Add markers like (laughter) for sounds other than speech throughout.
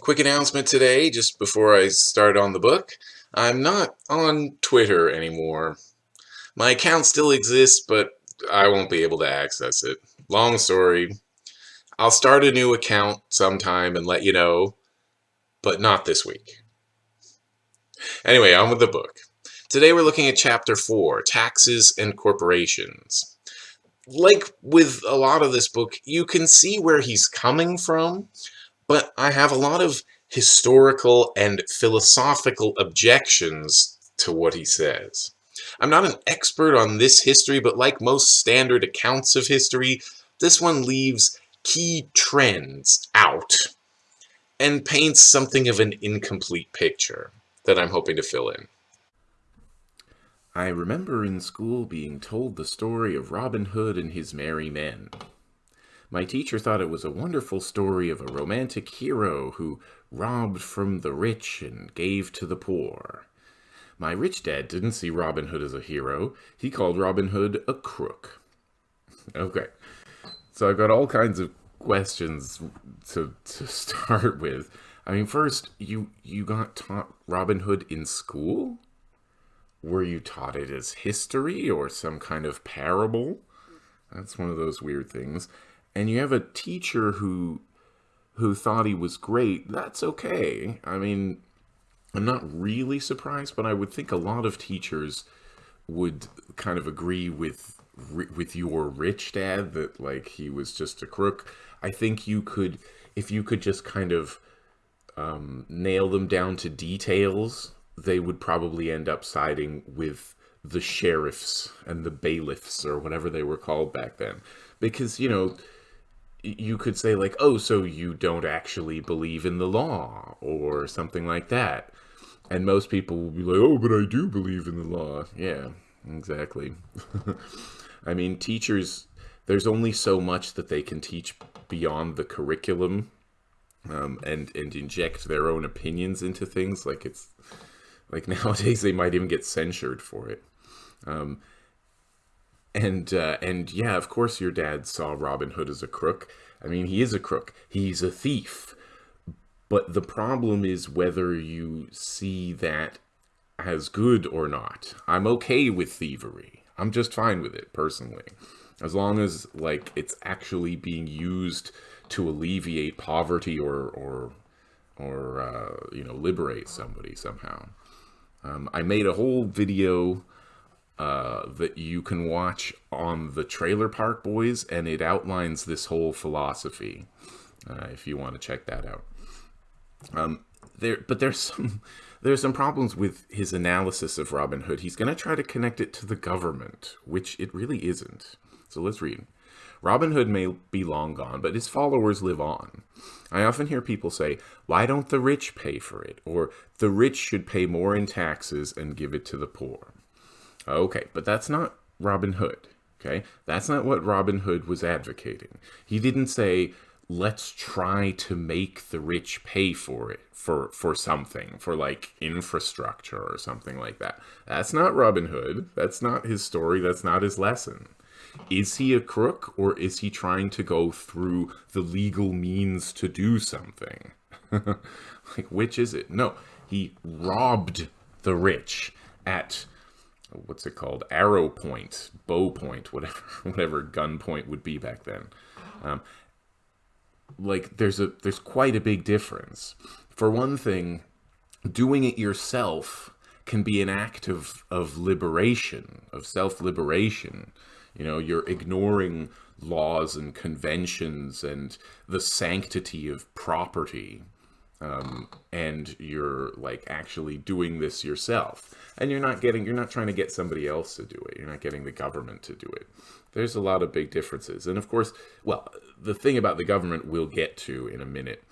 Quick announcement today, just before I start on the book. I'm not on Twitter anymore. My account still exists, but I won't be able to access it. Long story. I'll start a new account sometime and let you know, but not this week. Anyway, on with the book. Today we're looking at Chapter 4, Taxes and Corporations. Like with a lot of this book, you can see where he's coming from, but I have a lot of historical and philosophical objections to what he says. I'm not an expert on this history, but like most standard accounts of history, this one leaves key trends out and paints something of an incomplete picture that I'm hoping to fill in. I remember in school being told the story of Robin Hood and his merry men. My teacher thought it was a wonderful story of a romantic hero who robbed from the rich and gave to the poor. My rich dad didn't see Robin Hood as a hero. He called Robin Hood a crook. Okay, so I've got all kinds of questions to, to (laughs) start with. I mean, first, you, you got taught Robin Hood in school? Were you taught it as history or some kind of parable? That's one of those weird things and you have a teacher who who thought he was great, that's okay. I mean, I'm not really surprised, but I would think a lot of teachers would kind of agree with with your rich dad that like he was just a crook. I think you could if you could just kind of um, nail them down to details, they would probably end up siding with the sheriffs and the bailiffs or whatever they were called back then. Because, you know, you could say like, oh, so you don't actually believe in the law or something like that. And most people will be like, oh, but I do believe in the law. Yeah, exactly. (laughs) I mean, teachers, there's only so much that they can teach beyond the curriculum um, and, and inject their own opinions into things. Like it's, like (laughs) nowadays they might even get censured for it. Um, and uh, and yeah, of course your dad saw Robin Hood as a crook. I mean, he is a crook. He's a thief. But the problem is whether you see that as good or not. I'm okay with thievery. I'm just fine with it personally. As long as like it's actually being used to alleviate poverty or or or uh, you know liberate somebody somehow. Um, I made a whole video uh, that you can watch on the Trailer Park Boys, and it outlines this whole philosophy. Uh, if you want to check that out. Um, there, but there's some (laughs) there's some problems with his analysis of Robin Hood. He's going to try to connect it to the government, which it really isn't. So let's read. Robin Hood may be long gone, but his followers live on. I often hear people say, why don't the rich pay for it? Or the rich should pay more in taxes and give it to the poor. Okay, but that's not Robin Hood. Okay, that's not what Robin Hood was advocating. He didn't say, let's try to make the rich pay for it for for something for like infrastructure or something like that. That's not robin hood. That's not his story. That's not his lesson. Is he a crook or is he trying to go through the legal means to do something? (laughs) Like which is it? No he robbed the rich at what's it called? Arrow point bow point whatever (laughs) whatever gun point would be back then. Um, like there's a there's quite a big difference. For one thing doing it yourself can be an act of of liberation of self-liberation. You know you're ignoring laws and conventions and the sanctity of property um, and you're like actually doing this yourself. And you're not getting you're not trying to get somebody else to do it. You're not getting the government to do it. There's a lot of big differences. And of course well the thing about the government we'll get to in a minute.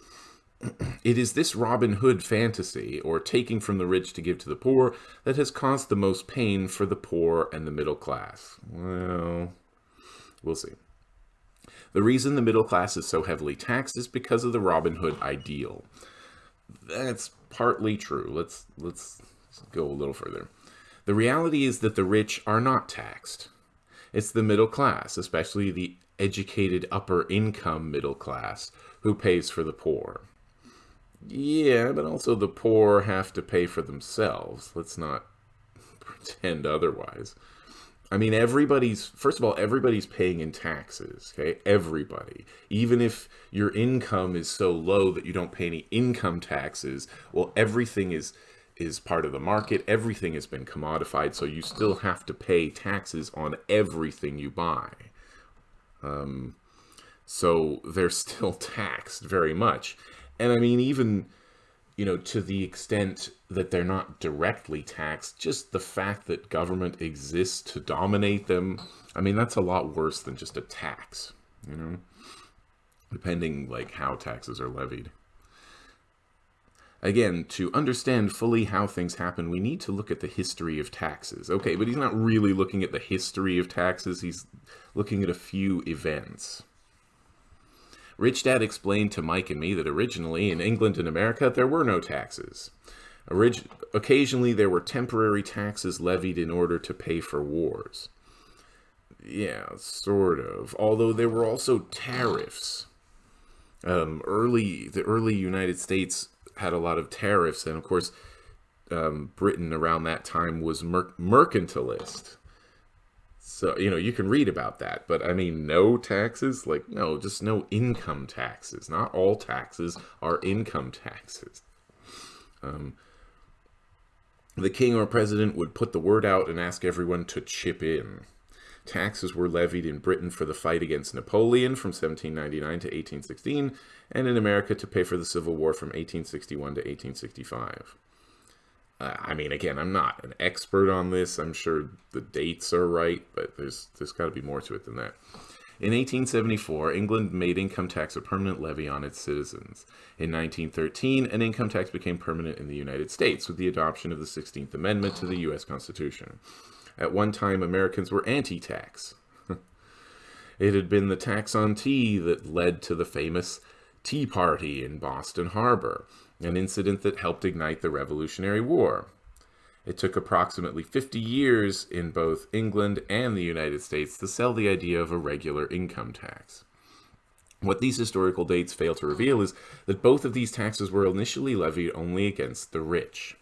(clears throat) It is this Robin Hood fantasy, or taking from the rich to give to the poor, that has caused the most pain for the poor and the middle class. Well, we'll see. The reason the middle class is so heavily taxed is because of the Robin Hood ideal that's partly true. Let's let's go a little further. The reality is that the rich are not taxed. It's the middle class, especially the educated upper income middle class, who pays for the poor. Yeah, but also the poor have to pay for themselves. Let's not (laughs) pretend otherwise. I mean, everybody's, first of all, everybody's paying in taxes, okay? Everybody. Even if your income is so low that you don't pay any income taxes, well, everything is is part of the market. Everything has been commodified, so you still have to pay taxes on everything you buy. Um, so they're (laughs) still taxed very much. And I mean, even you know, to the extent that they're not directly taxed, just the fact that government exists to dominate them, I mean, that's a lot worse than just a tax, you know, depending like how taxes are levied. Again, to understand fully how things happen, we need to look at the history of taxes. Okay, but he's not really looking at the history of taxes, he's looking at a few events. Rich Dad explained to Mike and me that originally in England and America there were no taxes. Orig occasionally there were temporary taxes levied in order to pay for wars. Yeah, sort of. Although there were also tariffs. Um, early, the early United States had a lot of tariffs, and of course, um, Britain around that time was mer mercantilist. So, you know, you can read about that, but I mean, no taxes? Like, no, just no income taxes. Not all taxes are income taxes. Um, the king or president would put the word out and ask everyone to chip in. Taxes were levied in Britain for the fight against Napoleon from 1799 to 1816, and in America to pay for the Civil War from 1861 to 1865. Uh, I mean, again, I'm not an expert on this. I'm sure the dates are right, but there's there's got to be more to it than that. In 1874, England made income tax a permanent levy on its citizens. In 1913, an income tax became permanent in the United States with the adoption of the 16th Amendment to the U.S. Constitution. At one time, Americans were anti-tax. (laughs) it had been the tax on tea that led to the famous Tea Party in Boston Harbor, an incident that helped ignite the Revolutionary War. It took approximately 50 years in both England and the United States to sell the idea of a regular income tax. What these historical dates fail to reveal is that both of these taxes were initially levied only against the rich.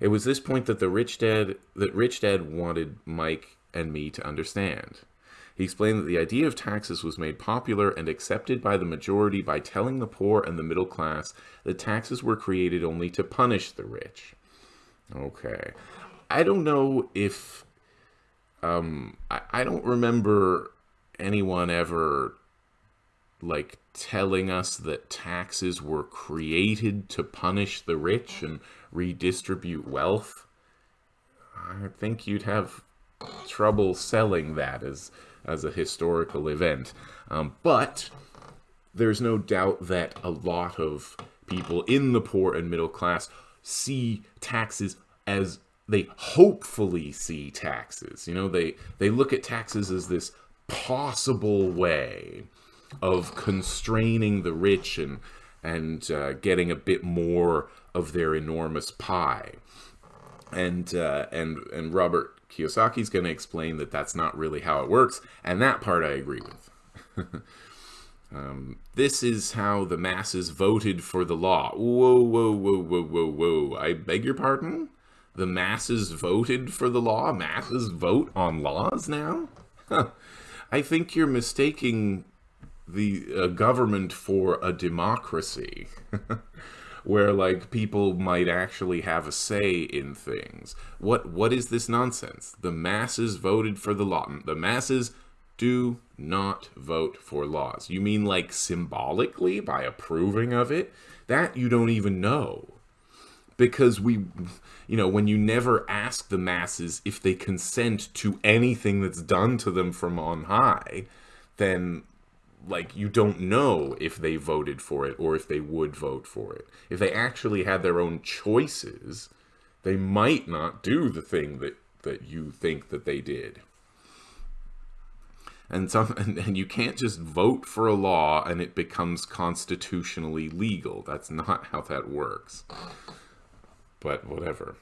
It was this point that the rich dad that rich dad wanted Mike and me to understand. He explained that the idea of taxes was made popular and accepted by the majority by telling the poor and the middle class that taxes were created only to punish the rich. Okay. I don't know if... Um, I, I don't remember anyone ever, like, telling us that taxes were created to punish the rich and redistribute wealth. I think you'd have trouble selling that as as a historical event. Um, but there's no doubt that a lot of people in the poor and middle class see taxes as they hopefully see taxes. You know, they, they look at taxes as this possible way of constraining the rich and, and uh, getting a bit more of their enormous pie. And, uh, and, and Robert Kiyosaki's going to explain that that's not really how it works, and that part I agree with. (laughs) um, this is how the masses voted for the law. Whoa, whoa, whoa, whoa, whoa, whoa. I beg your pardon? The masses voted for the law? Masses vote on laws now? I think you're mistaking the uh, government for a democracy. (laughs) where like people might actually have a say in things. What what is this nonsense? The masses voted for the law. The masses do not vote for laws. You mean like symbolically by approving of it? That you don't even know. Because we, you know, when you never ask the masses if they consent to anything that's done to them from on high, then like you don't know if they voted for it or if they would vote for it. If they actually had their own choices, they might not do the thing that that you think that they did. And some (laughs) and, and you can't just vote for a law and it becomes constitutionally legal. That's not how that works. But whatever.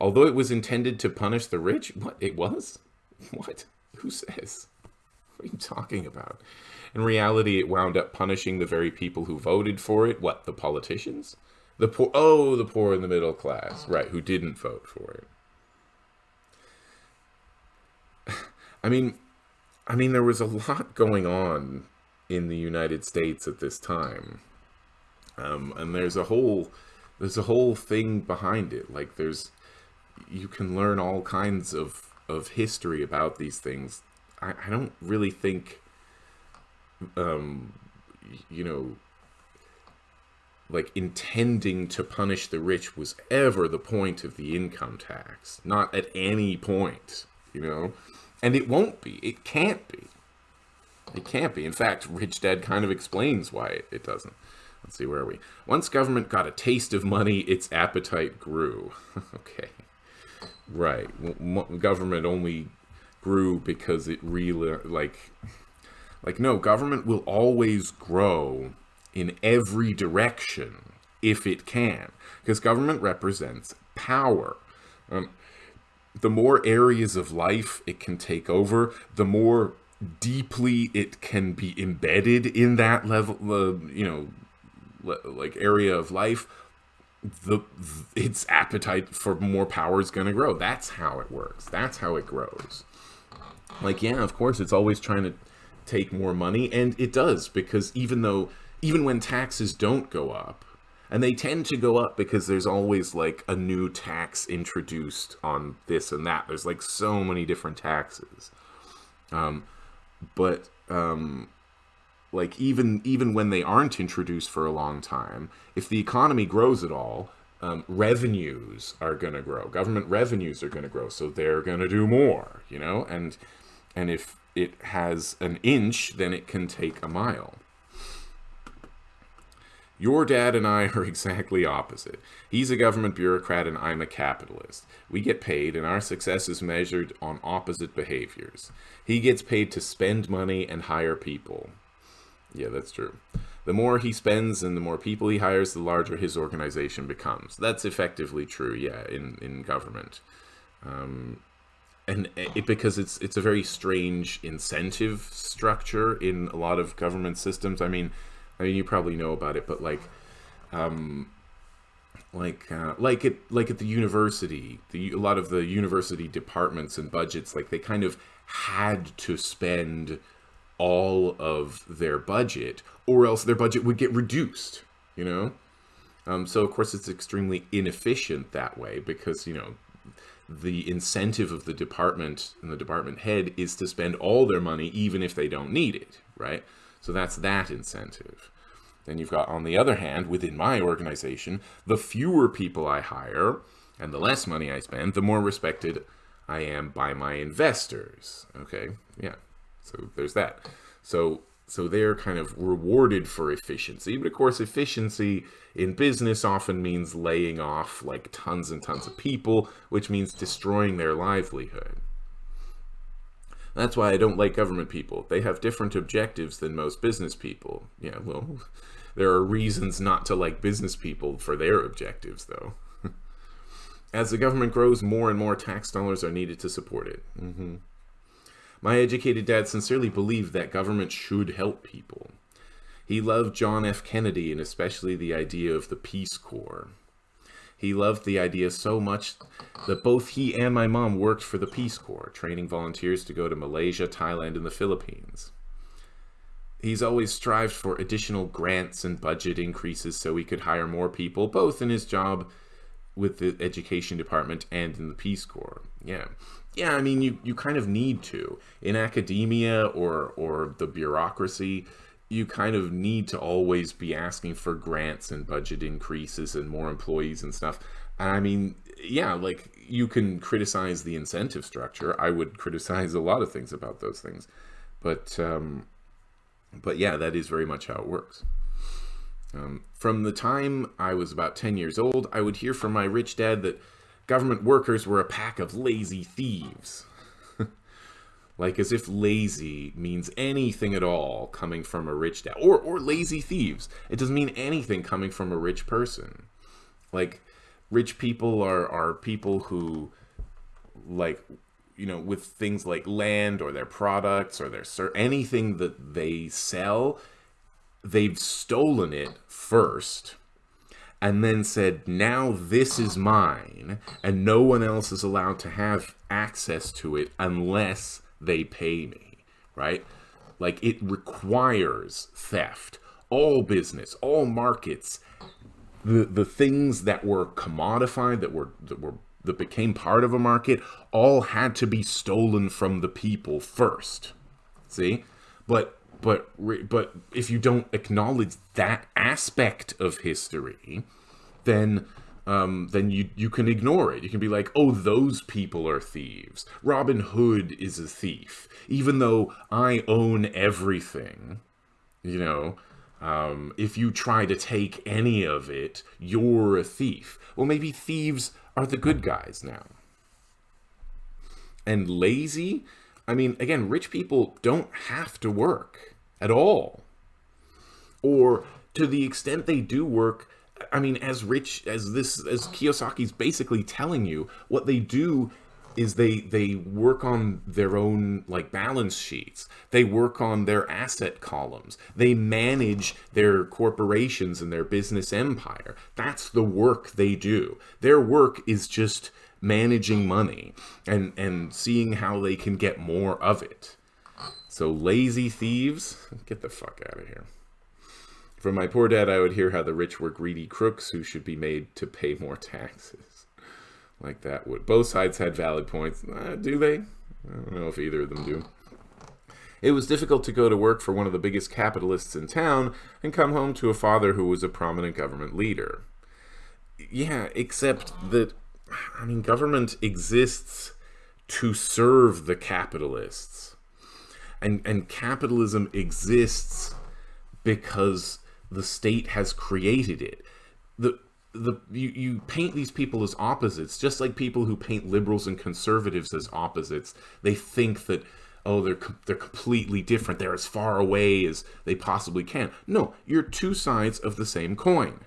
Although it was intended to punish the rich, what it was? (laughs) What? Who says? (laughs) What are you talking about? In reality, it wound up punishing the very people who voted for it. What, the politicians? The poor, oh, the poor and the middle class, right, who didn't vote for it. (sighs) I mean, I mean, there was a lot going on in the United States at this time, um, and there's a whole, there's a whole thing behind it. Like, there's, you can learn all kinds of of history about these things. I, I don't really think, um, you know, like intending to punish the rich was ever the point of the income tax. Not at any point, you know? And it won't be. It can't be. It can't be. In fact, Rich Dad kind of explains why it, it doesn't. Let's see, where are we? Once government got a taste of money, its appetite grew. (laughs) okay. Right. government only grew because it really, like, like, no, government will always grow in every direction if it can, because government represents power. Um, the more areas of life it can take over, the more deeply it can be embedded in that level, uh, you know, like area of life, the its appetite for more power is going to grow. That's how it works. That's how it grows. Like, yeah, of course, it's always trying to take more money, and it does because even though even when taxes don't go up, and they tend to go up because there's always like a new tax introduced on this and that. There's like so many different taxes. Um, but um, like even even when they aren't introduced for a long time, if the economy grows at all, um, revenues are going to grow. Government revenues are going to grow, so they're going to do more. You know, and and if it has an inch, then it can take a mile. Your dad and I (laughs) are exactly opposite. He's a government bureaucrat and I'm a capitalist. We get paid and our success is measured on opposite behaviors. He gets paid to spend money and hire people. Yeah, that's true. The more he spends and the more people he hires, the larger his organization becomes. That's effectively true, yeah, in, in government. Um, and it, because it's it's a very strange incentive structure in a lot of government systems. I mean, I mean, you probably know about it, but like, um, like, uh, like it, like at the university, the a lot of the university departments and budgets, like they kind of had to spend all of their budget, or else their budget would get reduced. You know, um, so of course it's extremely inefficient that way because you know the incentive of the department and the department head is to spend all their money even if they don't need it, right? So that's that incentive. Then you've got, on the other hand, within my organization, the fewer people I hire and the less money I spend, the more respected I am by my investors. Okay, yeah, so there's that. So so they're kind of rewarded for efficiency. But of course, efficiency in business often means laying off like tons and tons of people, which means destroying their livelihood. That's why I don't like government people. They have different objectives than most business people. Yeah, well, (laughs) there are reasons not to like business people for their objectives, though. (laughs) As the government grows, more and more tax dollars are needed to support it. Mm -hmm. My educated dad sincerely believed that government should help people. He loved John F. Kennedy and especially the idea of the Peace Corps. He loved the idea so much that both he and my mom worked for the Peace Corps, training volunteers to go to Malaysia, Thailand, and the Philippines. He's always strived for additional grants and budget increases so he could hire more people, both in his job with the education department and in the Peace Corps. Yeah. Yeah, I mean, you, you kind of need to. In academia or, or the bureaucracy, you kind of need to always be asking for grants and budget increases and more employees and stuff. I mean, yeah, like you can criticize the incentive structure. I would (laughs) criticize a lot of things about those things, but um, but yeah, that is very much how it works. Um, from the time I was about 10 years old, I would hear from my rich dad that government workers were a pack of lazy thieves. (laughs) Like as if lazy means anything at all coming from a rich dad. Or, or lazy thieves. It doesn't mean anything coming from a rich person. Like rich people are, are people who like you know, with things like land or their products or their anything that they sell, they've stolen it first and then said, now this is mine, and no one else is allowed to have access to it unless they pay me, right? Like it requires theft. All business, all markets, the the things that were commodified, that were that were that became part of a market, all had to be stolen from the people first. See, but but but if you don't acknowledge that aspect of history, then um, then you you can ignore it. You can be like, oh, those people are thieves. Robin Hood is a thief, even though I own everything. You know, um, if you try to take any of it, you're a thief. Well, maybe thieves are the good guys now. And lazy, I mean, again, rich people don't have to work at all. Or to the extent they do work, I mean, as rich as this, as Kiyosaki's basically telling you, what they do is they they work on their own like balance sheets. They work on their asset columns. They manage their corporations and their business empire. That's the work they do. Their work is just managing money and and seeing how they can get more of it so lazy thieves get the fuck out of here from my poor dad, I would hear how the rich were greedy crooks who should be made to pay more taxes. Like that would. Both sides had valid points. Uh, do they? I don't know if either of them do. It was difficult to go to work for one of the biggest capitalists in town and come home to a father who was a prominent government leader. Yeah, except that, I mean, government exists to serve the capitalists. And, and capitalism exists because the state has created it. The the you, you paint these people as opposites, just like people who paint liberals and conservatives as opposites. They think that oh they're they're completely different. They're as far away as they possibly can. No, you're two sides of the same coin.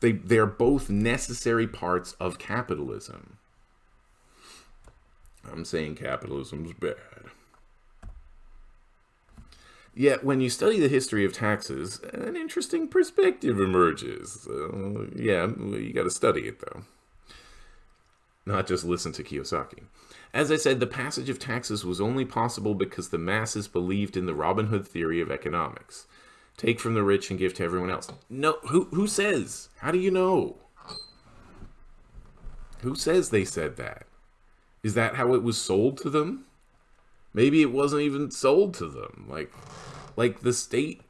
They they're both necessary parts of capitalism. I'm saying capitalism's bad. Yet, when you study the history of taxes, an interesting perspective emerges. Uh, yeah, you got to study it, though. Not just listen to Kiyosaki. As I said, the passage of taxes was only possible because the masses believed in the Robin Hood theory of economics. Take from the rich and give to everyone else. No, who, who says? How do you know? Who says they said that? Is that how it was sold to them? Maybe it wasn't even sold to them. Like, like the state,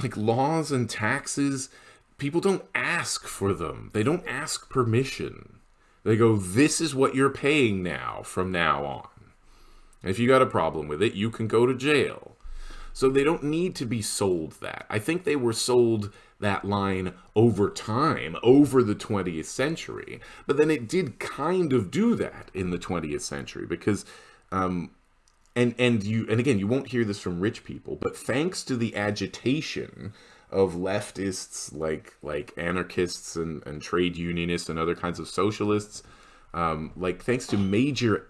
like laws and taxes, people don't ask for them. They don't ask permission. They go, this is what you're paying now from now on. And if you got a problem with it, you can go to jail. So they don't need to be sold that. I think they were sold that line over time, over the 20th century. But then it did kind of do that in the 20th century because um, and and you and again you won't hear this from rich people but thanks to the agitation of leftists like like anarchists and, and trade unionists and other kinds of socialists um, like thanks to major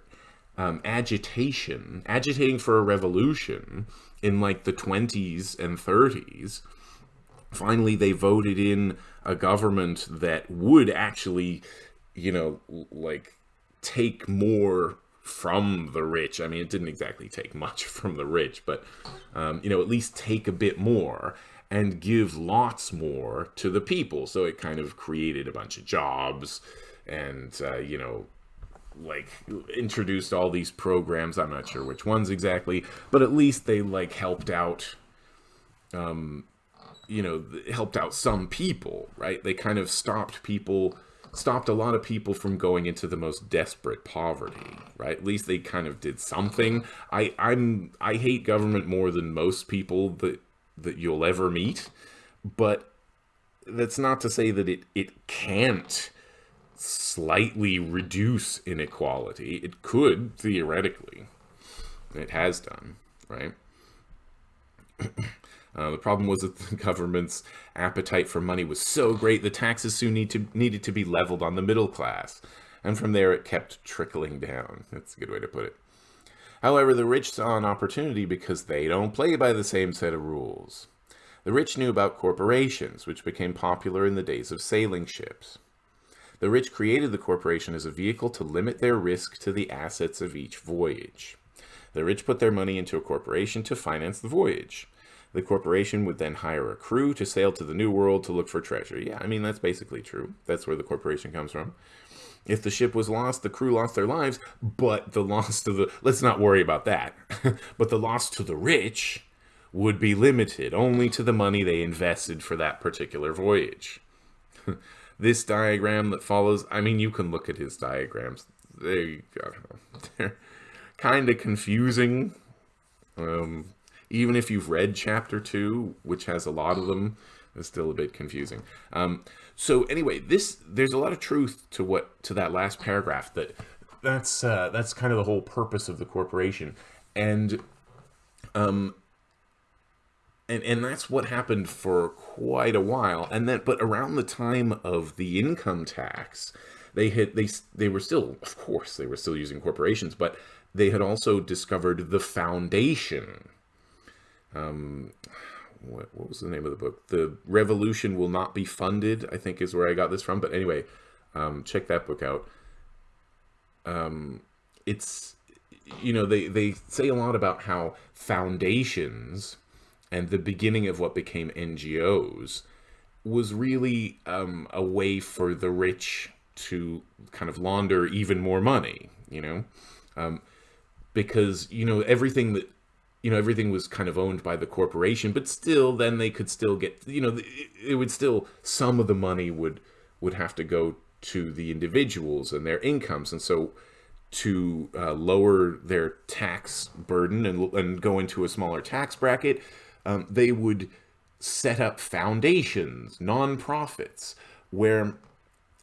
um, agitation agitating for a revolution in like the 20s and 30s finally they voted in a government that would actually you know like take more from the rich. I mean, it didn't exactly take much (laughs) from the rich, but, um, you know, at least take a bit more and give lots more to the people. So it kind of created a bunch of jobs and, uh, you know, like introduced all these programs. I'm not sure which ones exactly, but at least they like helped out, um, you know, helped out some people, right? They kind of stopped people stopped a lot of people from going into the most desperate poverty, right? At least they kind of did something. I I'm I hate government more than most people that that you'll ever meet, but that's not to say that it it can't slightly reduce inequality. It could theoretically. It has done, right? (clears throat) Uh, the problem was that (laughs) the government's appetite for money was so great, the taxes soon need to, needed to be leveled on the middle class. and from there it kept trickling down. That's a good way to put it. However, the rich saw an opportunity because they don't play by the same set of rules. The rich knew about corporations, which became popular in the days of sailing ships. The rich created the corporation as a vehicle to limit their risk to the assets of each voyage. The rich put their money into a corporation to finance the voyage. The corporation would then hire a crew to sail to the New World to look for treasure. Yeah, I mean, that's basically true. That's where the corporation comes from. If the ship was lost, the crew lost their lives, but the loss to the, let's not worry about that. (laughs) but the loss to the rich would be limited only to the money they invested for that particular voyage. (laughs) this diagram that follows, I mean, you can look at his diagrams. They, (laughs) they're kind of confusing. Um, even if you've read chapter two, which has a lot of them, it's still a bit confusing. Um, so anyway, this there's a lot of truth to what to that last paragraph. That that's uh, that's kind of the whole purpose of the corporation, and um, and and that's what happened for quite a while. And then, but around the time of the income tax, they had they they were still, of course, they were still using corporations, but they had also discovered the foundation. Um, what, what was the name of the book? The Revolution Will Not Be Funded, I think is where I got this from. But anyway, um, check that book out. Um, it's, you know, they, they say a lot about how foundations and the beginning of what became NGOs was really um, a way for the rich to kind of launder even more money, you know? Um, because, you know, everything that you know, everything was kind of owned by the corporation, but still, then they could still get, you know, it, would still, some of the money would, would have to go to the individuals and their incomes. And so to uh, lower their tax burden and, and go into a smaller tax bracket, um, they would set up foundations, nonprofits, where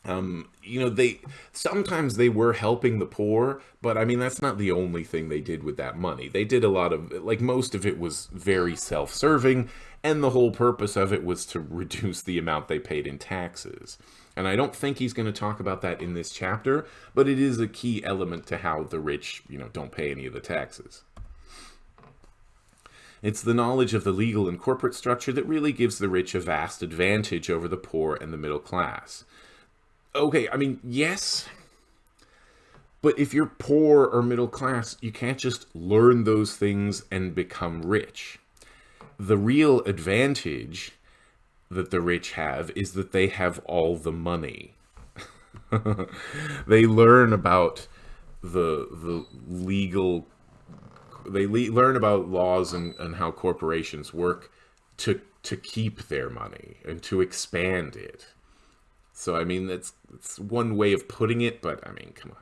um, you know, they sometimes they were helping the poor, but I mean, that's not the only thing they did with that money. They did a lot of, like, most of it was very self serving, and the whole purpose of it was to reduce the amount they paid in taxes. And I don't think he's going to talk about that in this chapter, but it is a key element to how the rich, you know, don't pay any of the taxes. It's the knowledge of the legal and corporate structure that really gives the rich a vast advantage over the poor and the middle class okay, I mean, yes. But if you're poor or middle class, you can't just learn those things and become rich. The real advantage that the rich have is that they have all the money. (laughs) they learn about the the legal they le learn about laws and, and how corporations work to to keep their money and to expand it. So, I mean, that's, that's one way of putting it, but I mean, come on.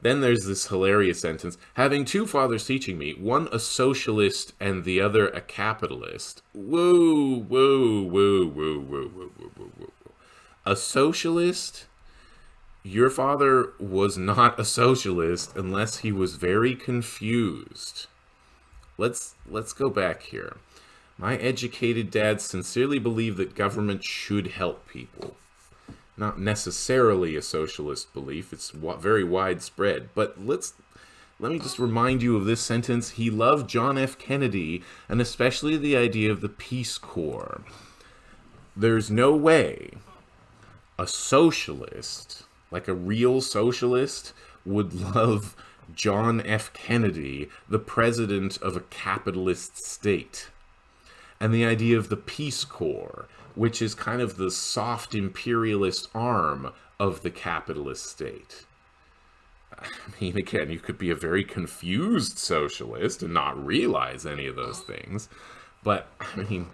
Then there's this hilarious sentence having two fathers teaching me, one a socialist and the other a capitalist. Whoa, whoa, whoa, whoa, whoa, whoa, whoa, whoa, whoa. A socialist? Your father was not a socialist unless he was very confused. Let's let's go back here. My educated dad sincerely believed that government should help people not necessarily a socialist belief. It's very widespread. But let's let me just remind you of this sentence. He loved John F. Kennedy, and especially the idea of the Peace Corps. There's no way a socialist, like a real socialist, would love John F. Kennedy, the president of a capitalist state. And the idea of the Peace Corps which is kind of the soft imperialist arm of the capitalist state. I mean, again, you could be a very confused socialist and not realize any of those things. But, I mean,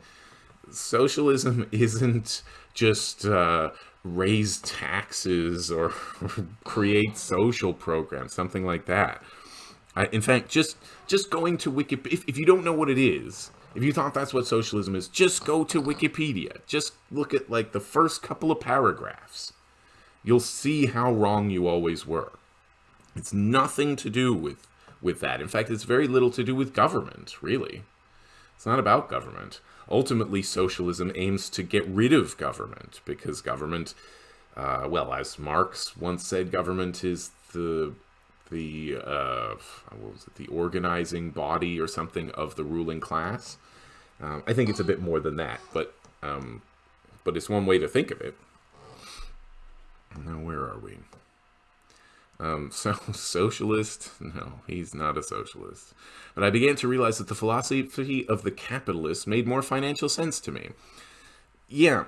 socialism isn't just uh, raise taxes or, (laughs) create social programs, something like that. In fact, just just going to Wikipedia, if, if you don't know what it is, if you thought that's what socialism is, just go to Wikipedia. Just look at like the first couple of paragraphs. You'll see how wrong you always were. It's nothing to do with with that. In fact, it's very little to do with government, really. It's not about government. Ultimately, socialism aims to get rid of government because government Uh, well, as Marx once said, government is the the uh, what was it, the organizing body or something of the ruling class. Um, I think it's a bit more than that, but um, but it's one way to think of it. Now, where are we? Um, (laughs) so, socialist? No, he's not a socialist. But I began to realize that the philosophy of the capitalist made more financial sense to me. Yeah,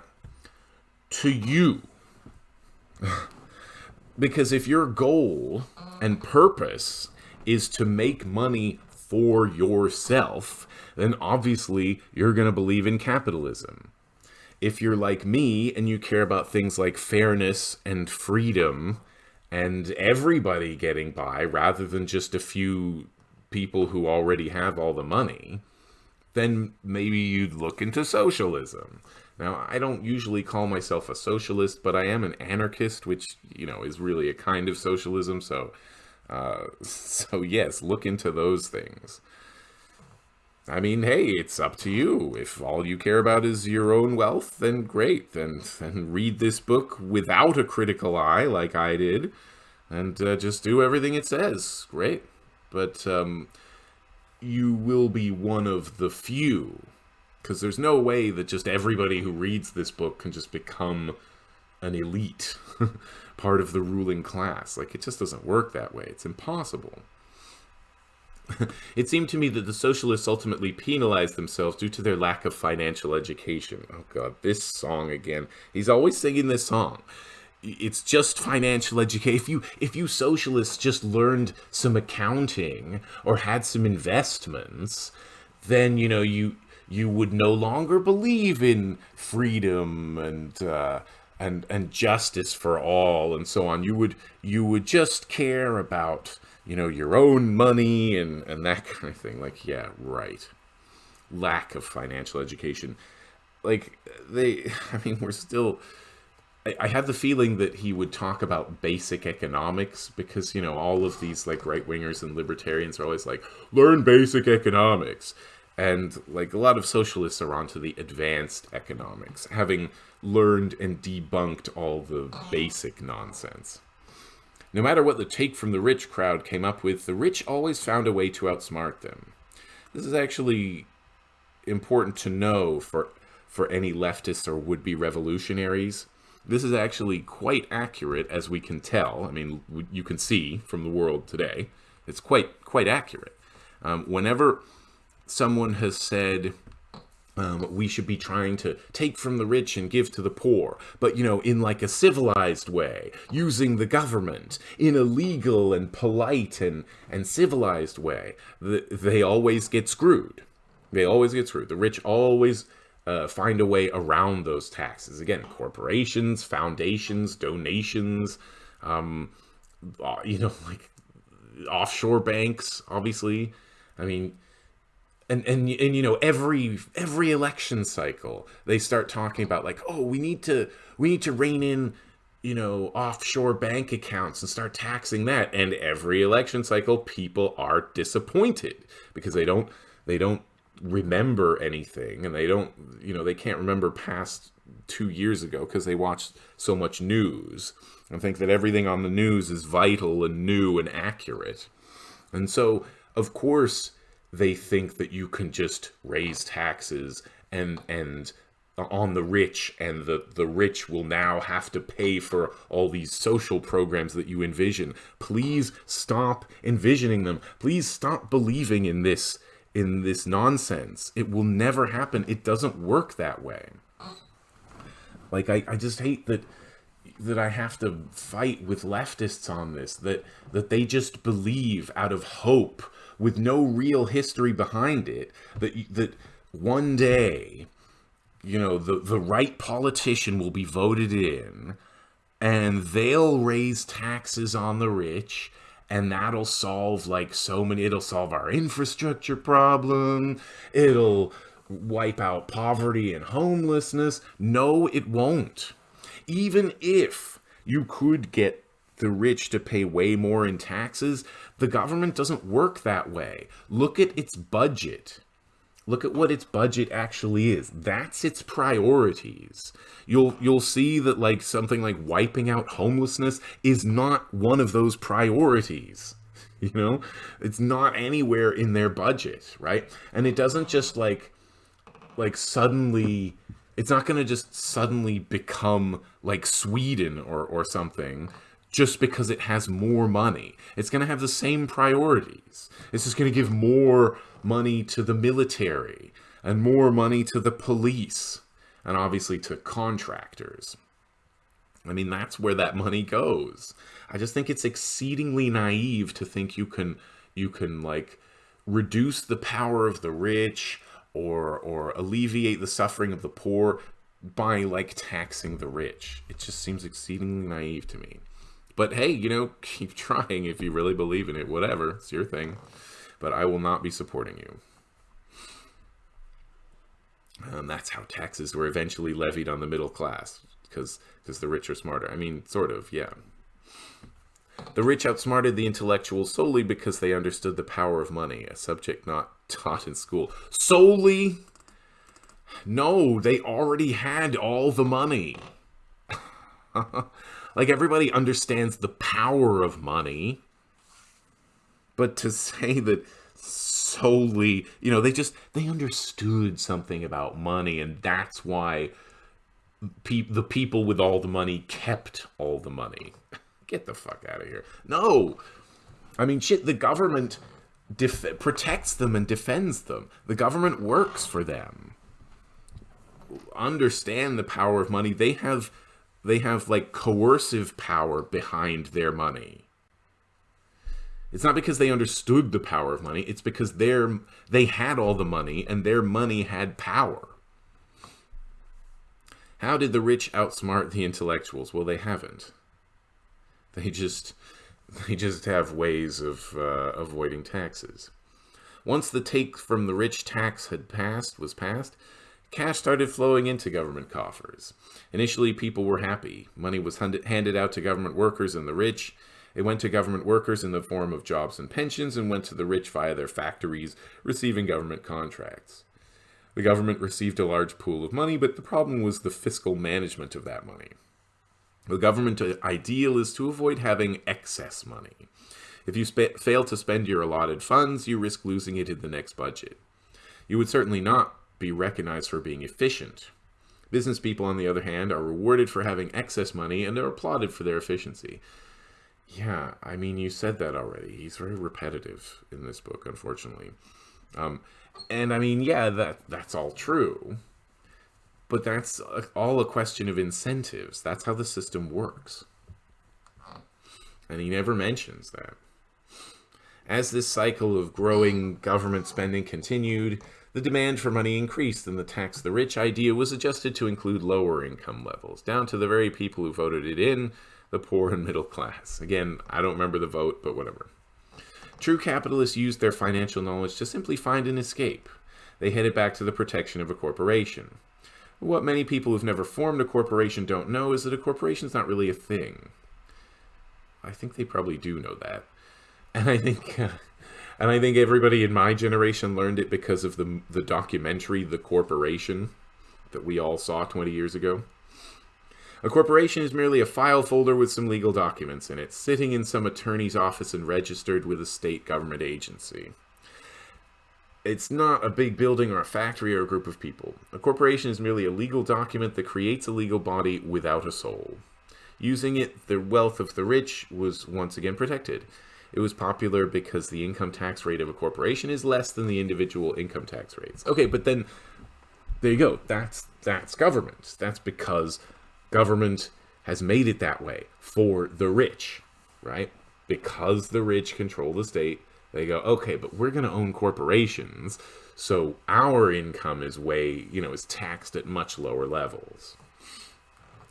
to you. (laughs) because if your goal and purpose is to make money for yourself, then obviously you're going to believe in capitalism. If you're like me and you care about things like fairness and freedom and everybody getting by rather than just a few people who already have all the money, then maybe you'd look into socialism. Now, I don't usually call myself a socialist, but I am an anarchist, which, you know, is really a kind of socialism. So, uh, (laughs) so yes, look into those things. I mean, hey, it's up to you. If all you care about is your own wealth, then great. Then, (laughs) then read this book without a critical eye, like I did, and uh, just do everything it says. Great. But um, you will be one of the few because there's no way that just everybody who reads this book can just become an elite, (laughs) part of the ruling class. Like, it just doesn't work that way. It's impossible. (laughs) it seemed to me that the socialists ultimately penalized themselves due to their lack of financial education. Oh god, this song again. He's always singing this song. It's just financial education. If you if you socialists just learned some accounting or had some investments, then you know you you would no longer believe in freedom and uh, and and justice for all and so on. You would you would just care about you know your own money and and that (laughs) kind of thing. Like yeah, right. Lack of financial education. Like they, (laughs) I mean, we're still. I, I have the feeling that he would talk about basic economics because you know all of these like right wingers and libertarians are always like learn basic economics and like a lot of socialists are onto the advanced economics, having learned and debunked all the basic nonsense. No matter what the take from the rich crowd came up with, the rich always found a way to outsmart them. This is actually important to know for for any leftists or would-be revolutionaries. This is actually quite accurate as we can tell. I mean, you can see from the world today. It's quite quite accurate. Um, whenever someone has said um, we should be trying to take from the rich and give to the poor, but you know, in like a civilized way, using the government in a legal and polite and, and civilized way. The, they always get screwed. They always get screwed. The rich always uh, find a way around those taxes. Again, corporations, foundations, donations, um, uh, you know, like offshore banks, obviously. I mean, and and and you know every every election cycle they start talking about like oh we need to we need to rein in you know offshore bank accounts and start taxing that. And every election cycle people are disappointed because they don't they don't remember anything and they don't you know they can't remember past 2 years ago because they watched so much news and think that everything on the news is vital and new and accurate. And so of course they think that you can just raise taxes and and on the rich and the the rich will now have to pay for all these social programs that you envision. Please stop envisioning them. Please stop believing in this in this nonsense. It will never happen. It doesn't work that way. Like i, I just hate that that I have to fight with leftists on this that that they just believe out of hope with no real history behind it that that one day you know the the right politician will be voted in and they'll raise taxes on the rich and that'll solve like so many it'll solve our infrastructure problem it'll wipe out poverty and homelessness. No it won't. Even if you could get the rich to pay way more in taxes the government doesn't work that way. Look at its budget. Look at what its budget actually is. That's its priorities. You'll you'll see that like something like wiping out homelessness is not one of those priorities. (laughs) You know? It's not anywhere in their budget, right? And it doesn't just like like suddenly it's not going to just suddenly become like Sweden or or something just because it has more money. It's going to have the same priorities. It's just going to give more money to the military and more money to the police and obviously to contractors. I mean, that's where that money goes. I just think it's exceedingly naive to think you can you can like reduce the power of the rich or or alleviate the suffering of the poor by like taxing the rich. It just seems exceedingly naive to me. But hey, you know, (laughs) keep trying if you really believe in it. Whatever, it's your thing. But I will not be supporting you. And that's how taxes were eventually levied on the middle class, because because the rich are smarter. I mean, sort of, yeah. The rich outsmarted the intellectuals solely because they understood the power of money, a subject not (laughs) taught in school. Solely? No, they already had all the money. (laughs) Like everybody understands the power of money, but to say that solely, you know, they just they understood something about money, and that's why pe- the people with all the money kept all the money. (laughs) Get the fuck out of here. No, I mean, shit. The government protects them and defends them. The government works for them. Understand the power of money. They have they have like coercive power behind their money. It's not because they understood the power of money, it's because they're, they had all the money and their money had power. How did the rich outsmart the intellectuals? Well, they haven't. They just they just have ways of uh, avoiding taxes. Once the take from the rich tax had passed was passed, cash started flowing into government coffers. Initially, people were happy. Money was handed out to government workers and the rich. It went to government workers in the form of jobs and pensions and went to the rich via their factories, receiving government contracts. The government received a large pool of money, but the problem was the fiscal management of that money. The government uh, ideal is to avoid having excess money. If you fail to spend your allotted funds, you risk losing it in the next budget. You would certainly not be recognized for being efficient. Business people, on the other hand, are rewarded for having excess money and are applauded for their efficiency. Yeah, I mean, you said that already. He's very repetitive in this book, unfortunately. Um, and I mean, yeah, that that's all true. But that's all a question of incentives. That's how the system works. And he never mentions that. As this cycle of growing government spending continued, the demand for money increased and the tax the rich idea was adjusted to include lower income levels, down to the very people who voted it in, the poor and middle class. Again, I don't remember the vote, but whatever. True capitalists used their financial knowledge to simply find an escape. They headed back to the protection of a corporation. What many people who've never formed a corporation don't know is that a corporation's not really a thing. I think they probably do know that. And I think uh, and I think everybody in my generation learned it because of the the documentary The Corporation that we all saw 20 years ago. A corporation is merely a file folder with some legal documents in it, sitting in some attorney's office and registered with a state government agency. It's not a big building or a factory or a group of people. A corporation is merely a legal document that creates a legal body without a soul. Using it, the wealth of the rich was once again protected. It was popular because the income tax rate of a corporation is less than the individual income tax rates. Okay, but then there you go. That's that's government. That's because government has made it that way for the rich, right? Because the rich control the state, they go, okay, but we're going to own corporations, so our income is way, you know, is taxed at much lower levels.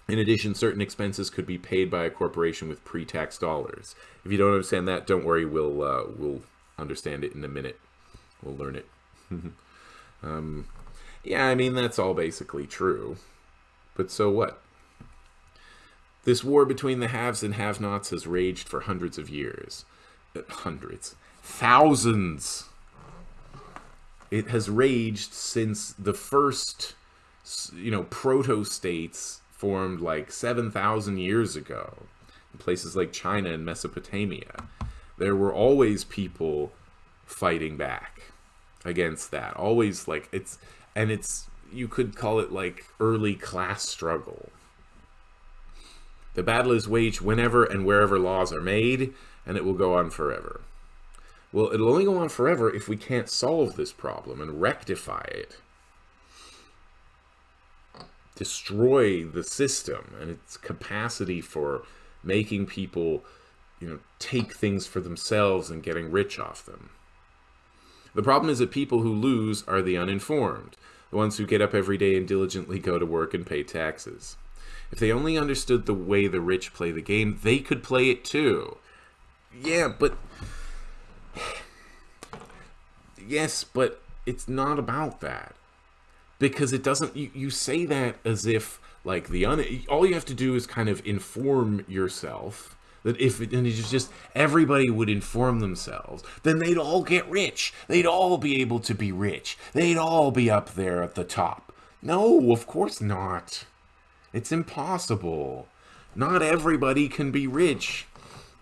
In addition, certain expenses could be paid by a corporation with pre-tax dollars. If you don't understand that, don't worry. We'll uh, we'll understand it in a minute. We'll learn it. (laughs) um, yeah, I mean that's all basically true. But so what? This war between the haves and have-nots has raged for hundreds of years. Uh, hundreds. Thousands. it has raged since the first, you know, proto states formed like 7,000 years ago in places like China and Mesopotamia. There were always people fighting back against that. Always like it's, and it's, you could call it like early class struggle. The battle is waged whenever and wherever laws are made, and it will go on forever. Well, it'll only go on forever if we can't solve this problem and rectify it. Destroy the system and its capacity for making people, you know, take things for themselves and getting rich off them. The problem is that people who lose are the uninformed, the ones who get up every day and diligently go to work and pay taxes. If they only understood the way the rich play the game, they could play it too. Yeah, but (sighs) yes, but it's not about that. Because it doesn't, you, you say that as if, like, the un, all you have to do is kind of inform yourself that if it, and it's just everybody would inform themselves, then they'd all get rich. They'd all be able to be rich. They'd all be up there at the top. No, of course not. It's impossible. Not everybody can be rich.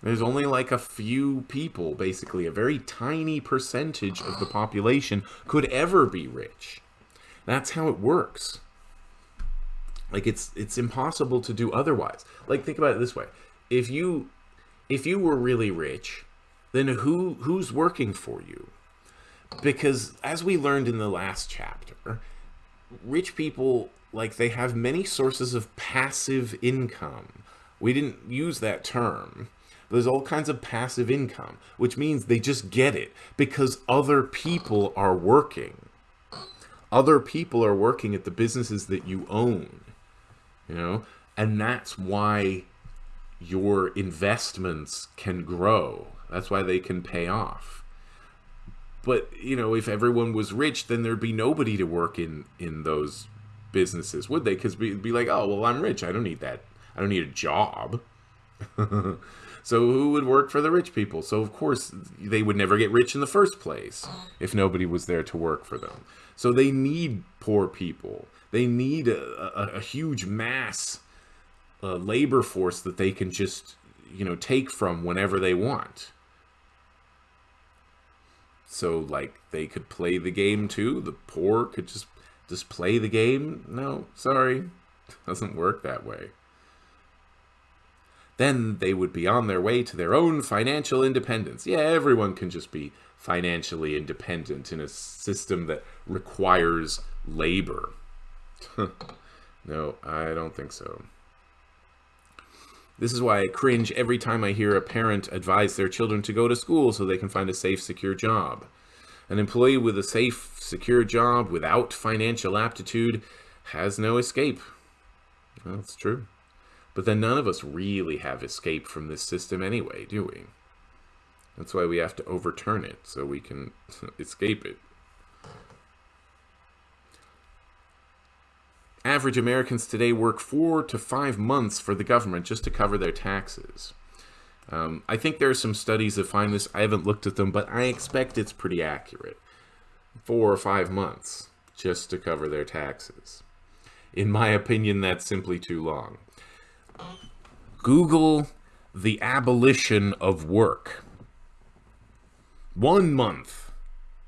There's only like a few people, basically, a very tiny percentage of the population could ever be rich. That's how it works. Like it's it's impossible to do otherwise. Like think about it this way. If you if you were really rich, then who who's working for you? Because as we learned in the last chapter, rich people like they have many sources of passive income. We didn't use that term there's all kinds of passive income, which means they just get it because other people are working. Other people are working at the businesses that you own, you know, and that's why your investments can grow. That's why they can pay off. But, you know, if everyone was rich, then there'd be nobody to work in in those businesses, would they? Because be, be like, oh, well, I'm rich. I don't need that. I don't need a job. (laughs) So who would work for the rich people? So of course they would never get rich in the first place if nobody was there to work for them. So they need poor people. They need a, a, a huge mass uh, labor force that they can just, you know, take from whenever they want. So like they could play the game too. The poor could just just play the game. No, sorry, (laughs) doesn't work that way then they would be on their way to their own financial independence. Yeah, everyone can just be financially independent in a system that requires labor. (laughs) no, I don't think so. This is why I cringe every time I hear a parent advise their children to go to school so they can find a safe, secure job. An employee with a safe, secure job without financial aptitude has no escape. That's true. But then none of us really have escape from this system anyway, do we? That's why we have to overturn it, so we can (laughs) escape it. Average Americans today work four to five months for the government just to cover their taxes. Um, I think there are some studies that find this. I haven't looked at them, but I expect it's pretty accurate. Four or five months just to cover their taxes. In my opinion, that's simply too long. Google the abolition of work. One month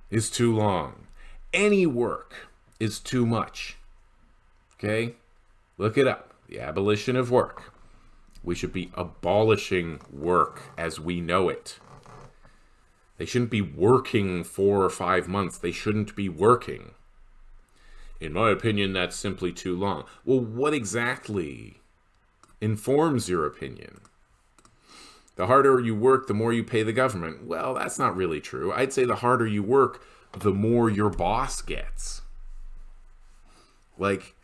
is too long. Any work is too much. Okay? Look it up. The abolition of work. We should be abolishing work as we know it. They shouldn't be working four or five months. They shouldn't be working. In my opinion, that's simply too long. Well, what exactly informs your opinion. The harder you work, the more you pay the government. Well, that's not really true. I'd say the harder you work, the more your boss gets. Like,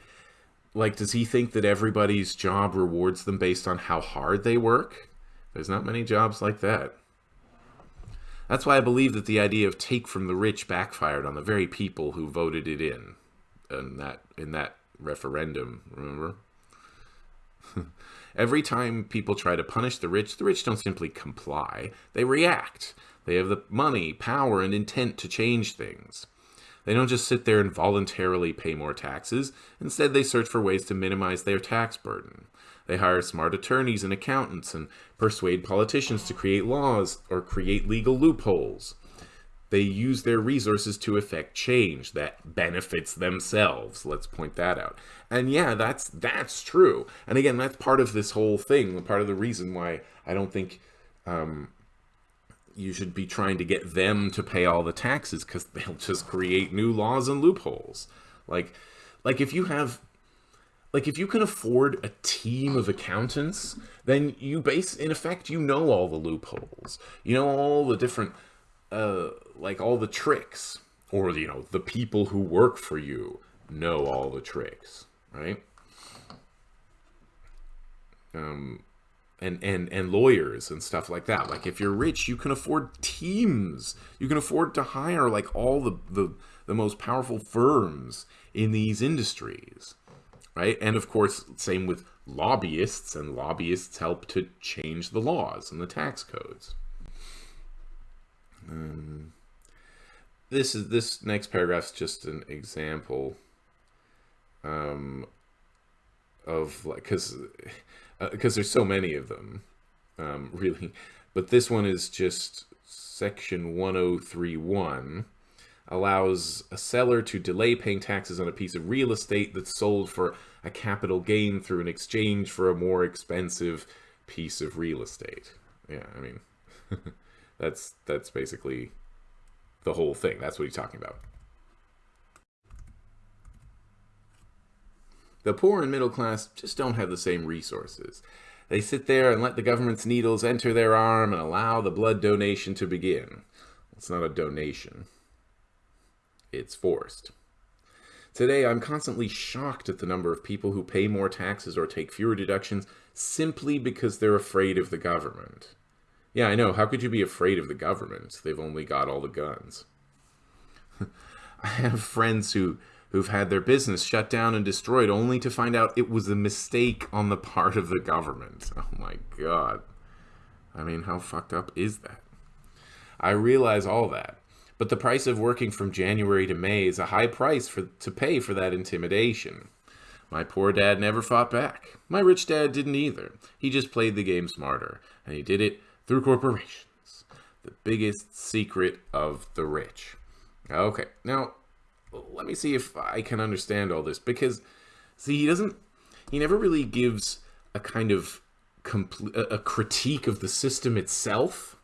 like, does he think that everybody's job rewards them based on how hard they work? There's not many jobs like that. That's why I believe that the idea of take from the rich backfired on the very people who voted it in, in that in that referendum. Remember? (laughs) Every time people try to punish the rich, the rich don't simply comply, they react. They have the money, power, and intent to change things. They don't just sit there and voluntarily pay more taxes. Instead, they search for ways to minimize their tax burden. They hire smart attorneys and accountants and persuade politicians to create laws or create legal loopholes. They use their resources to effect change that benefits themselves. Let's point that out. And yeah, that's that's true. And again, that's part of this whole thing. Part of the reason why I don't think um, you should be trying to get them to pay all the taxes because they'll just create new laws and loopholes. Like, like if you have like if you can afford a team of accountants then you base in effect you know all the loopholes you know all the different uh like all the tricks or you know the people who work for you know all the tricks right um and and and lawyers and stuff like that like if you're rich you can afford teams you can afford to hire like all the the, the most powerful firms in these industries right? And of course, same with lobbyists, and lobbyists help to change the laws and the tax codes. Um, this is this next paragraph is just an example um, of like because because uh, there's so many of them, um, (laughs) really. But this one is just section 1031 allows a seller to delay paying taxes on a piece of real estate that's sold for a capital gain through an exchange for a more expensive piece of real estate. Yeah, I mean, (laughs) that's that's basically the whole thing. That's what he's talking about. The poor and middle class just don't have the same resources. They sit there and let the government's needles enter their arm and allow the blood donation to begin. It's not a donation. It's forced. Today, I'm constantly shocked at the number of people who pay more taxes or take fewer deductions simply because they're afraid of the government. Yeah, I know. How could you be afraid of the government? They've only got all the guns. (laughs) I have friends who who've had their business shut down and destroyed only to find out it was a mistake on the (laughs) part of the government. Oh my god. I mean, how fucked up is that? I realize all that. But the price of working from January to May is a high price for, to pay for that intimidation. My poor dad never fought back. My rich dad didn't either. He just played the game smarter, and he did it through corporations. (laughs) The biggest secret of the rich. Okay, now let me see if I can understand all this because, see, he doesn't, he never really gives a kind of complete a critique of the system itself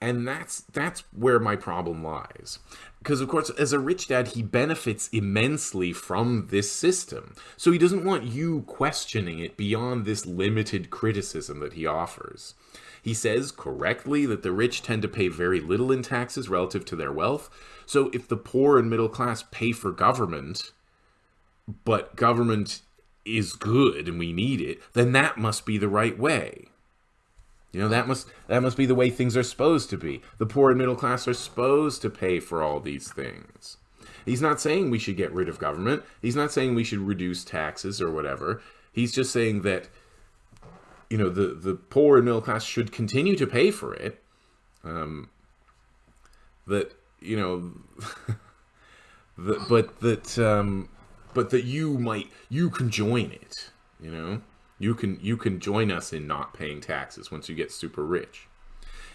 and that's that's where my problem lies. Because of course as a rich dad he benefits immensely from this system. So he doesn't want you questioning it beyond this limited criticism that he offers. He says correctly that the rich tend to pay very little in taxes relative to their wealth. So if the poor and middle class pay for government but government is good and we need it then that must be the right way you know, that must that must be the way things are supposed to be. The poor and middle class are supposed to pay for all these things. He's not saying we should get rid of government. He's not saying we should reduce taxes or whatever. He's just saying that you know, the the poor and middle class should continue to pay for it. Um that you know (laughs) that but that um but that you might you can join it, you know? You can you can join us in not paying taxes once you get super rich.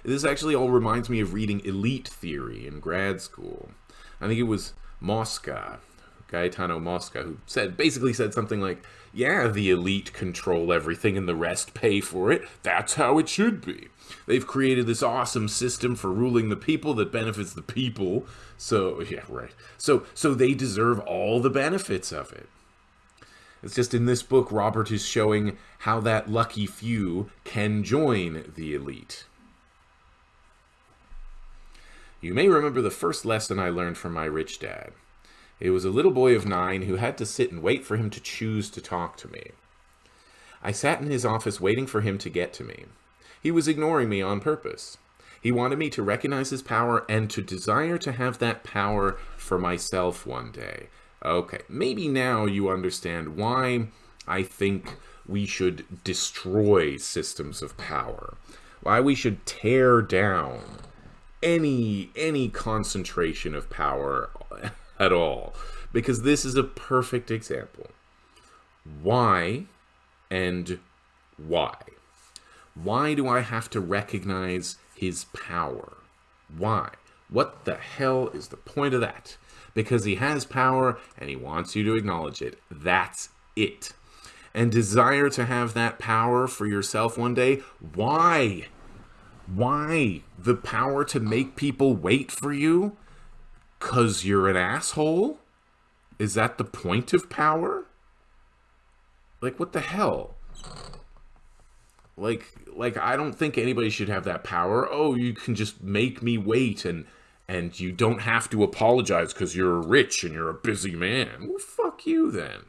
This actually all reminds me of reading elite theory in grad school. I think it was Mosca, Gaetano Mosca, who said basically said something like, "Yeah, the elite control everything and the rest pay for it. That's how it should be. They've created this awesome system for ruling the people that benefits the people. So, (laughs) yeah, right. So so they deserve all the benefits of it." It's just in this book, Robert is showing how that lucky few can join the elite. You may remember the first lesson I learned from my rich dad. It was a little boy of nine who had to sit and wait for him to choose to talk to me. I sat in his office waiting for him to get to me. He was ignoring me on purpose. He wanted me to recognize his power and to desire to have that power for myself one day, Okay, maybe now you understand why I think we should destroy systems of power. Why we should tear down any any concentration of power (laughs) at all because this is a perfect example. Why and why? Why do I have to recognize his power? Why? What the hell is the point of that? Because he has power and he wants you to acknowledge it. That's it. And desire to have that power for yourself one day? Why? Why? The power to make people wait for you? Because you're an asshole? Is that the point of power? Like, what the hell? Like, like I don't think anybody should have that power. Oh, you can just make me wait and and you don't have to apologize because you're rich and you're a busy man. Well, fuck you then.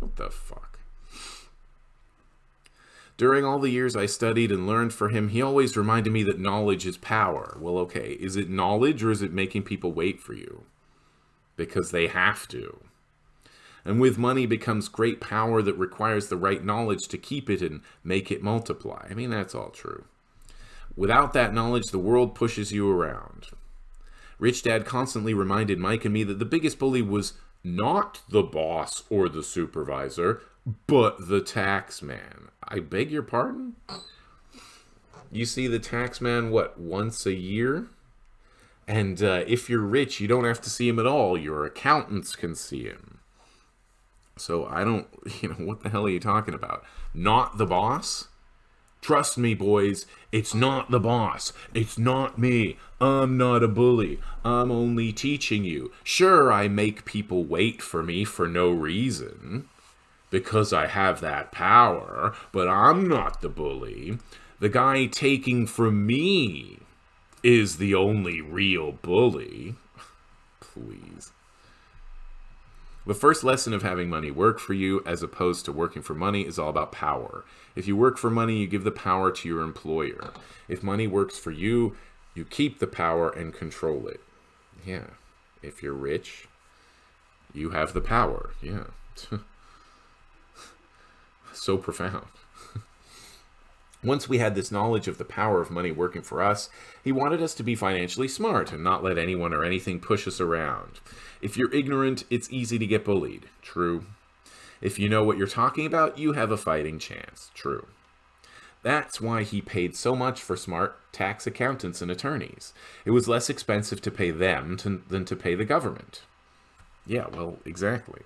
What the fuck? During all the years I studied and learned for him, he always reminded me that knowledge is power. Well, okay, is it knowledge or is it making people wait for you? Because they have to. And with money becomes great power that requires the right knowledge to keep it and make it multiply. I mean, that's all true. Without that knowledge, the world pushes you around. Rich Dad constantly reminded Mike and me that the biggest bully was not the boss or the supervisor, but the tax man. I beg your pardon? You see the tax man, what, once a year? And uh, if you're rich, you don't have to see him at all. Your accountants can see him. So I don't, (laughs) you know, what the hell are you talking about? Not the boss? Trust me, boys, it's not the boss. It's not me. I'm not a bully. I'm only teaching you. Sure, I make people wait for me for no reason because I have that power, but I'm not the bully. The guy taking from me is the only real bully. (laughs) Please. The first lesson of having money work for you as opposed to working for money is all about power. If you work for money, you give the power to your employer. If money works for you, you keep the power and control it. Yeah. If you're rich, you have the power. Yeah. (laughs) so profound. Once we had this knowledge of the power of money working for us, he wanted us to be financially smart and not let anyone or anything push us around. If you're ignorant, it's easy to get bullied. True. If you know what you're talking about, you have a fighting chance. True. That's why he paid so much for smart tax accountants and attorneys. It was less expensive to pay them to, than to pay the government. Yeah, well, exactly.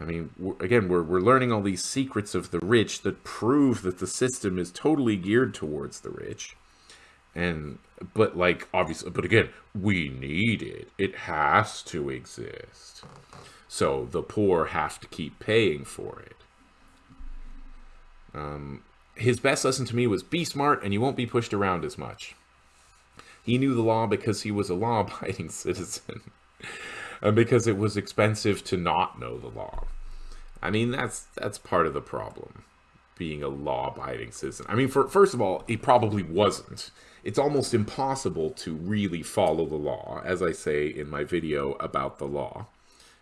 I mean, again, we're, we're learning all these secrets of the rich that prove that the system is totally geared towards the rich. And, but like, obviously, but again, we need it. It has to exist. So the poor have to keep paying for it. Um, his best lesson to me was be smart and you won't be pushed around as much. He knew the law because he was a law-abiding (laughs) citizen and because it was expensive to not know the law. I mean, that's that's part of the problem, being a law-abiding citizen. I mean, for, first of all, he probably wasn't. It's almost impossible to really follow the law, as I say in my video about the law,